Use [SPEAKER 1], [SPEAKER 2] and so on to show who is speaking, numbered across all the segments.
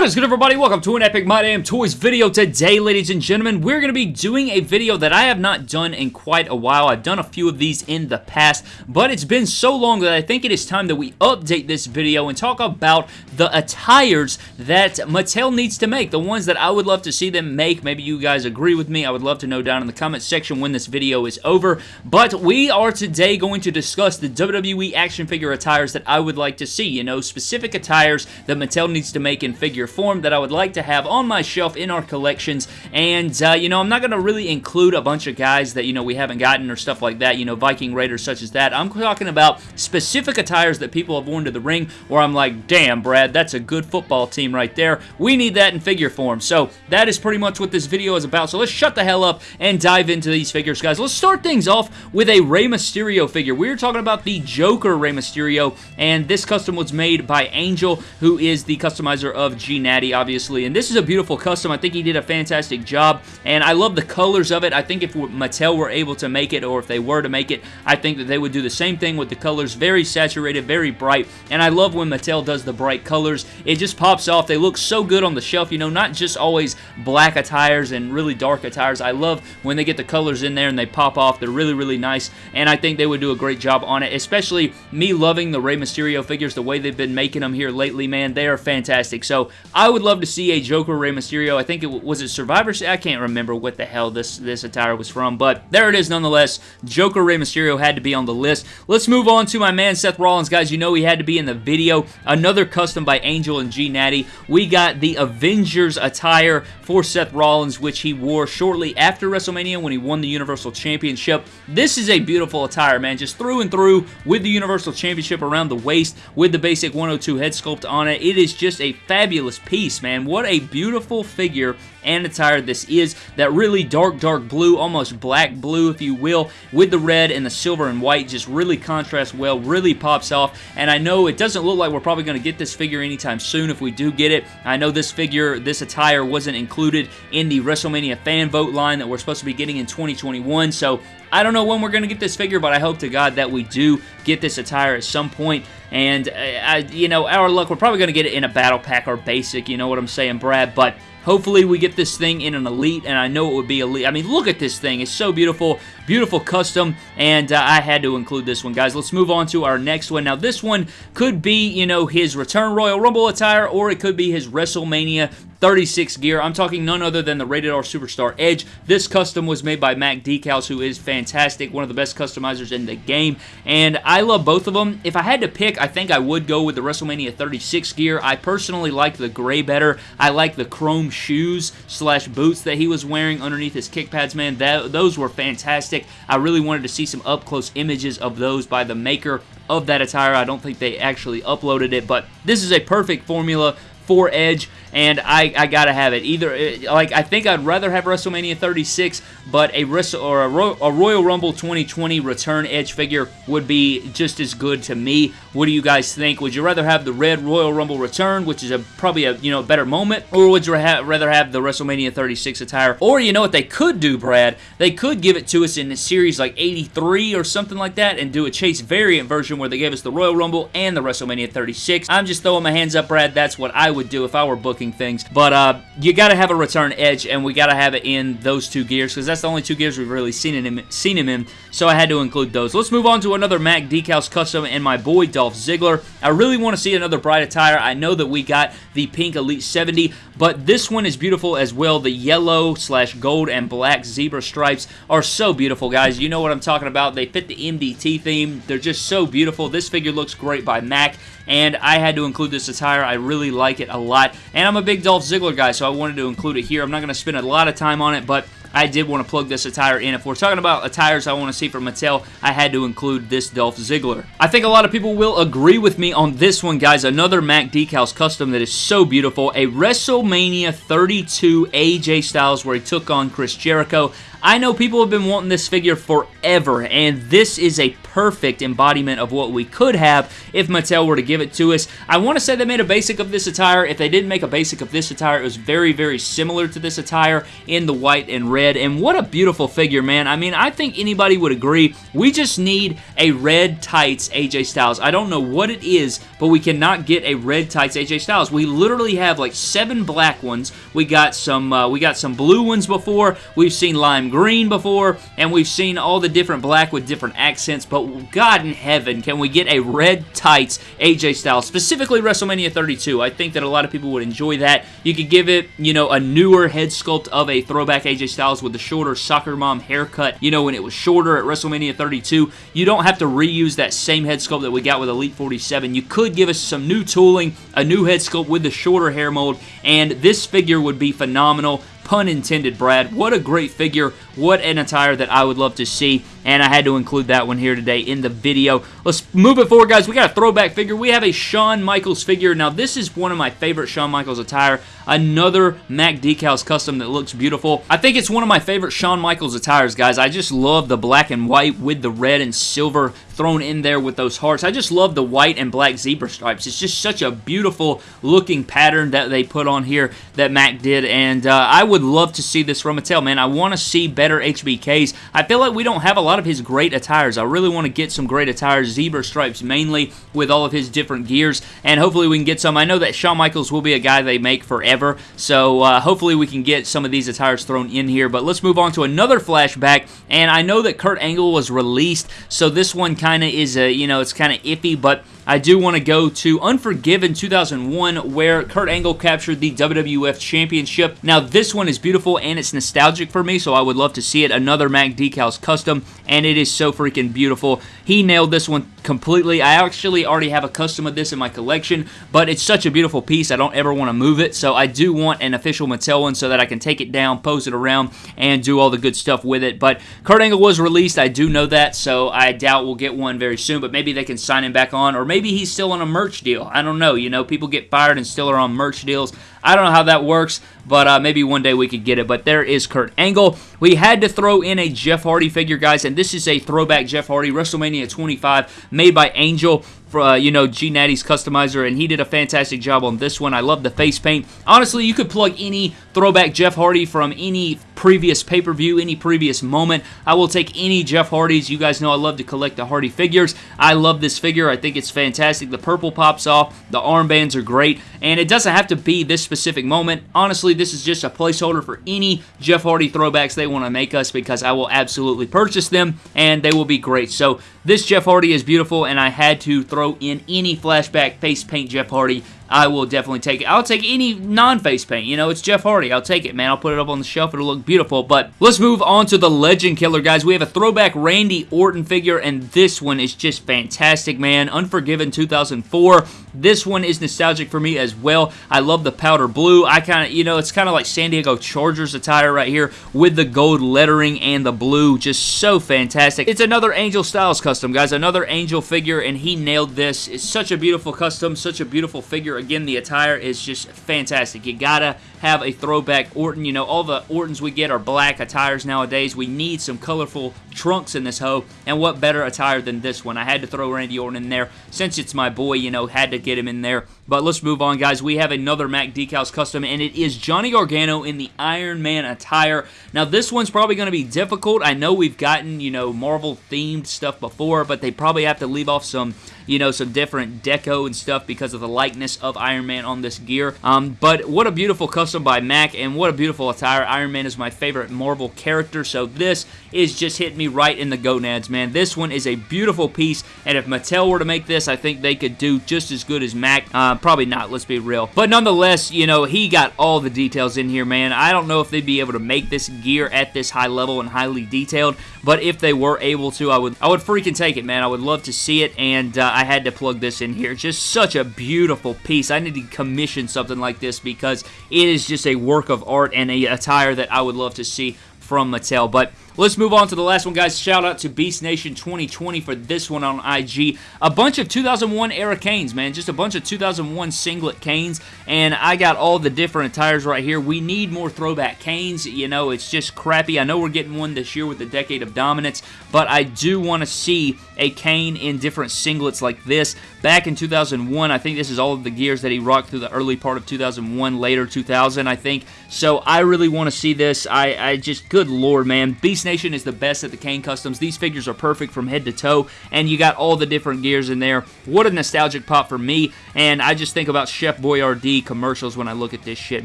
[SPEAKER 1] What is good everybody? Welcome to an Epic My Damn Toys video. Today, ladies and gentlemen, we're going to be doing a video that I have not done in quite a while. I've done a few of these in the past, but it's been so long that I think it is time that we update this video and talk about the attires that Mattel needs to make. The ones that I would love to see them make. Maybe you guys agree with me. I would love to know down in the comment section when this video is over. But we are today going to discuss the WWE action figure attires that I would like to see. You know, specific attires that Mattel needs to make in figure figure form that I would like to have on my shelf in our collections. And, uh, you know, I'm not going to really include a bunch of guys that, you know, we haven't gotten or stuff like that, you know, Viking Raiders such as that. I'm talking about specific attires that people have worn to the ring where I'm like, damn, Brad, that's a good football team right there. We need that in figure form. So that is pretty much what this video is about. So let's shut the hell up and dive into these figures, guys. Let's start things off with a Rey Mysterio figure. We're talking about the Joker Rey Mysterio, and this custom was made by Angel, who is the customizer of G Natty, obviously. And this is a beautiful custom. I think he did a fantastic job, and I love the colors of it. I think if Mattel were able to make it, or if they were to make it, I think that they would do the same thing with the colors. Very saturated, very bright, and I love when Mattel does the bright colors. It just pops off. They look so good on the shelf, you know, not just always black attires and really dark attires. I love when they get the colors in there and they pop off. They're really, really nice, and I think they would do a great job on it, especially me loving the Rey Mysterio figures, the way they've been making them here lately, man. They are fantastic. So I would love to see a Joker Rey Mysterio. I think it was it Survivor I can't remember what the hell this, this attire was from, but there it is nonetheless. Joker Rey Mysterio had to be on the list. Let's move on to my man Seth Rollins. Guys, you know he had to be in the video. Another custom by Angel and G Natty. We got the Avengers attire for Seth Rollins, which he wore shortly after WrestleMania when he won the Universal Championship. This is a beautiful attire, man. Just through and through with the Universal Championship around the waist with the basic 102 head sculpt on it. It is just a fabulous piece, man. What a beautiful figure and attire this is. That really dark, dark blue, almost black blue, if you will, with the red and the silver and white just really contrasts well, really pops off. And I know it doesn't look like we're probably going to get this figure anytime soon if we do get it. I know this figure, this attire wasn't included in the WrestleMania fan vote line that we're supposed to be getting in 2021. So I don't know when we're going to get this figure, but I hope to God that we do get this attire at some point. And, uh, I, you know, our luck, we're probably going to get it in a battle pack or basic, you know what I'm saying, Brad? But Hopefully we get this thing in an Elite, and I know it would be Elite. I mean, look at this thing. It's so beautiful. Beautiful custom, and uh, I had to include this one, guys. Let's move on to our next one. Now, this one could be, you know, his Return Royal Rumble attire, or it could be his WrestleMania 36 gear. I'm talking none other than the Rated R Superstar Edge. This custom was made by Mac Decals, who is fantastic, one of the best customizers in the game, and I love both of them. If I had to pick, I think I would go with the WrestleMania 36 gear. I personally like the gray better. I like the chrome shoes slash boots that he was wearing underneath his kick pads, man. That, those were fantastic. I really wanted to see some up-close images of those by the maker of that attire. I don't think they actually uploaded it, but this is a perfect formula for Edge and I, I gotta have it. Either uh, like I think I'd rather have WrestleMania 36, but a Wrestle or a, Ro a, Royal Rumble 2020 return Edge figure would be just as good to me. What do you guys think? Would you rather have the red Royal Rumble return, which is a probably a you know better moment, or would you ha rather have the WrestleMania 36 attire? Or you know what they could do, Brad? They could give it to us in a series like 83 or something like that, and do a Chase variant version where they gave us the Royal Rumble and the WrestleMania 36. I'm just throwing my hands up, Brad. That's what I would do if I were booking things. But uh, you got to have a return Edge, and we got to have it in those two gears because that's the only two gears we've really seen him seen him in. So I had to include those. Let's move on to another Mac Decals custom and my boy Dolph Ziggler. I really want to see another bright attire. I know that we got the pink Elite 70, but this one is beautiful as well. The yellow slash gold and black zebra stripes are so beautiful, guys. You know what I'm talking about. They fit the MDT theme. They're just so beautiful. This figure looks great by Mac, and I had to include this attire. I really like it a lot, and a big Dolph Ziggler guy, so I wanted to include it here. I'm not going to spend a lot of time on it, but I did want to plug this attire in. If we're talking about attires I want to see from Mattel, I had to include this Dolph Ziggler. I think a lot of people will agree with me on this one, guys. Another Mac Decals custom that is so beautiful. A WrestleMania 32 AJ Styles where he took on Chris Jericho. I know people have been wanting this figure forever, and this is a perfect embodiment of what we could have if Mattel were to give it to us. I want to say they made a basic of this attire. If they didn't make a basic of this attire, it was very, very similar to this attire in the white and red and what a beautiful figure, man. I mean, I think anybody would agree. We just need a red tights AJ Styles. I don't know what it is, but we cannot get a red tights AJ Styles. We literally have like seven black ones. We got some uh, we got some blue ones before. We've seen lime green before, and we've seen all the different black with different accents, but God in heaven, can we get a red tights AJ Styles, specifically WrestleMania 32? I think that a lot of people would enjoy that. You could give it, you know, a newer head sculpt of a throwback AJ Styles with the shorter soccer mom haircut, you know, when it was shorter at WrestleMania 32. You don't have to reuse that same head sculpt that we got with Elite 47. You could give us some new tooling, a new head sculpt with the shorter hair mold, and this figure would be phenomenal. Pun intended, Brad. What a great figure. What an attire that I would love to see and I had to include that one here today in the video. Let's move it forward, guys. We got a throwback figure. We have a Shawn Michaels figure. Now, this is one of my favorite Shawn Michaels attire. Another Mac Decals custom that looks beautiful. I think it's one of my favorite Shawn Michaels attires, guys. I just love the black and white with the red and silver thrown in there with those hearts. I just love the white and black zebra stripes. It's just such a beautiful looking pattern that they put on here that Mac did, and uh, I would love to see this from Mattel, man. I want to see better HBKs. I feel like we don't have a lot of his great attires. I really want to get some great attires, zebra stripes mainly, with all of his different gears, and hopefully we can get some. I know that Shawn Michaels will be a guy they make forever, so uh, hopefully we can get some of these attires thrown in here, but let's move on to another flashback, and I know that Kurt Angle was released, so this one kind of is a, you know, it's kind of iffy, but I do want to go to Unforgiven 2001 where Kurt Angle captured the WWF Championship. Now this one is beautiful and it's nostalgic for me so I would love to see it. Another Mac Decals custom and it is so freaking beautiful. He nailed this one completely. I actually already have a custom of this in my collection but it's such a beautiful piece I don't ever want to move it so I do want an official Mattel one so that I can take it down, pose it around and do all the good stuff with it. But Kurt Angle was released. I do know that so I doubt we'll get one very soon but maybe they can sign him back on or maybe he's still on a merch deal. I don't know. You know, people get fired and still are on merch deals. I don't know how that works, but uh, maybe one day we could get it. But there is Kurt Angle. We had to throw in a Jeff Hardy figure, guys, and this is a throwback Jeff Hardy WrestleMania 25 made by Angel for, uh, you know, G Natty's customizer, and he did a fantastic job on this one. I love the face paint. Honestly, you could plug any throwback Jeff Hardy from any previous pay-per-view, any previous moment. I will take any Jeff Hardys. You guys know I love to collect the Hardy figures. I love this figure. I think it's fantastic. The purple pops off. The armbands are great. And it doesn't have to be this specific moment. Honestly, this is just a placeholder for any Jeff Hardy throwbacks they want to make us because I will absolutely purchase them and they will be great. So this Jeff Hardy is beautiful and I had to throw in any flashback face paint Jeff Hardy I will definitely take it. I'll take any non-face paint. You know, it's Jeff Hardy. I'll take it, man. I'll put it up on the shelf. It'll look beautiful. But let's move on to the Legend Killer, guys. We have a throwback Randy Orton figure, and this one is just fantastic, man. Unforgiven 2004. This one is nostalgic for me as well. I love the powder blue. I kind of, you know, it's kind of like San Diego Chargers attire right here with the gold lettering and the blue. Just so fantastic. It's another Angel Styles custom, guys. Another Angel figure, and he nailed this. It's such a beautiful custom, such a beautiful figure. Again, the attire is just fantastic. You gotta have a throwback Orton. You know, all the Ortons we get are black attires nowadays. We need some colorful trunks in this hoe, and what better attire than this one? I had to throw Randy Orton in there. Since it's my boy, you know, had to get him in there. But let's move on, guys. We have another Mac Decals custom, and it is Johnny Gargano in the Iron Man attire. Now, this one's probably going to be difficult. I know we've gotten, you know, Marvel-themed stuff before, but they probably have to leave off some you know, some different deco and stuff because of the likeness of Iron Man on this gear. Um, but what a beautiful custom by Mac, and what a beautiful attire. Iron Man is my favorite Marvel character, so this is just hitting me right in the gonads, man. This one is a beautiful piece, and if Mattel were to make this, I think they could do just as good as Mac. Uh, probably not, let's be real. But nonetheless, you know, he got all the details in here, man. I don't know if they'd be able to make this gear at this high level and highly detailed, but if they were able to, I would I would freaking take it, man. I would love to see it, and uh, I had to plug this in here. Just such a beautiful piece. I need to commission something like this because it is just a work of art and a attire that I would love to see from Mattel. But let's move on to the last one, guys. Shout out to Beast Nation 2020 for this one on IG. A bunch of 2001 era Kanes, man. Just a bunch of 2001 singlet Kanes, and I got all the different attires right here. We need more throwback Kanes. You know, it's just crappy. I know we're getting one this year with the Decade of Dominance, but I do want to see a Kane in different singlets like this. Back in 2001, I think this is all of the gears that he rocked through the early part of 2001, later 2000, I think. So I really want to see this. I, I just, good lord, man. Beast Nation is the best at the Kane customs. These figures are perfect from head to toe, and you got all the different gears in there. What a nostalgic pop for me, and I just think about Chef Boyardee commercials when I look at this shit,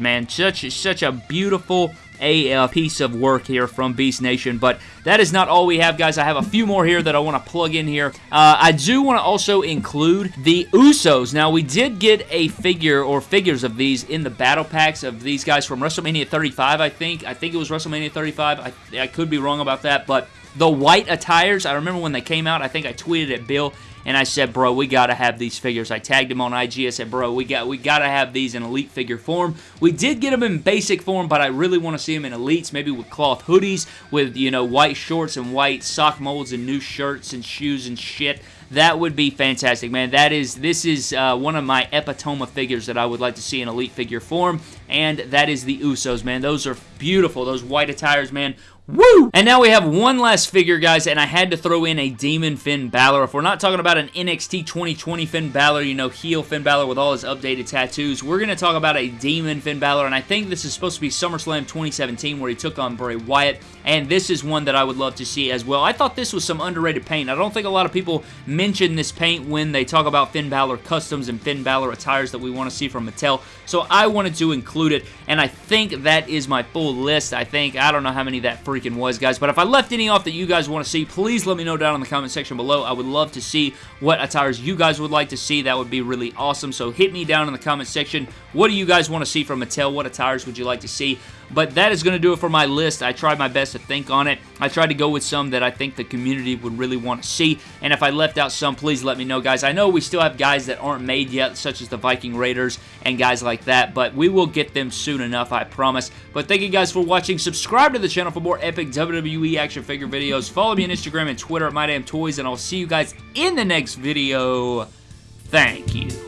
[SPEAKER 1] man. Such, such a beautiful a piece of work here from Beast Nation. But that is not all we have, guys. I have a few more here that I want to plug in here. Uh, I do want to also include the Usos. Now, we did get a figure or figures of these in the battle packs of these guys from WrestleMania 35, I think. I think it was WrestleMania 35. I, I could be wrong about that, but the white attires, I remember when they came out, I think I tweeted at Bill and I said, bro, we got to have these figures. I tagged him on IG. I said, bro, we got we got to have these in elite figure form. We did get them in basic form, but I really want to see them in elites, maybe with cloth hoodies, with, you know, white shorts and white sock molds and new shirts and shoes and shit. That would be fantastic, man. That is, this is uh, one of my epitome figures that I would like to see in elite figure form, and that is the Usos, man. Those are beautiful. Those white attires, man. Woo! And now we have one last figure, guys, and I had to throw in a Demon Finn Balor. If we're not talking about an NXT 2020 Finn Balor, you know, heel Finn Balor with all his updated tattoos, we're going to talk about a Demon Finn Balor, and I think this is supposed to be SummerSlam 2017 where he took on Bray Wyatt, and this is one that I would love to see as well. I thought this was some underrated paint. I don't think a lot of people mention this paint when they talk about Finn Balor customs and Finn Balor attires that we want to see from Mattel, so I wanted to include it, and I think that is my full list. I think, I don't know how many that free freaking was, guys. But if I left any off that you guys want to see, please let me know down in the comment section below. I would love to see what attires you guys would like to see. That would be really awesome. So hit me down in the comment section. What do you guys want to see from Mattel? What attires would you like to see? But that is going to do it for my list. I tried my best to think on it. I tried to go with some that I think the community would really want to see. And if I left out some, please let me know, guys. I know we still have guys that aren't made yet, such as the Viking Raiders and guys like that. But we will get them soon enough, I promise. But thank you guys for watching. Subscribe to the channel for more epic WWE action figure videos. Follow me on Instagram and Twitter at MyDamnToys. And I'll see you guys in the next video. Thank you.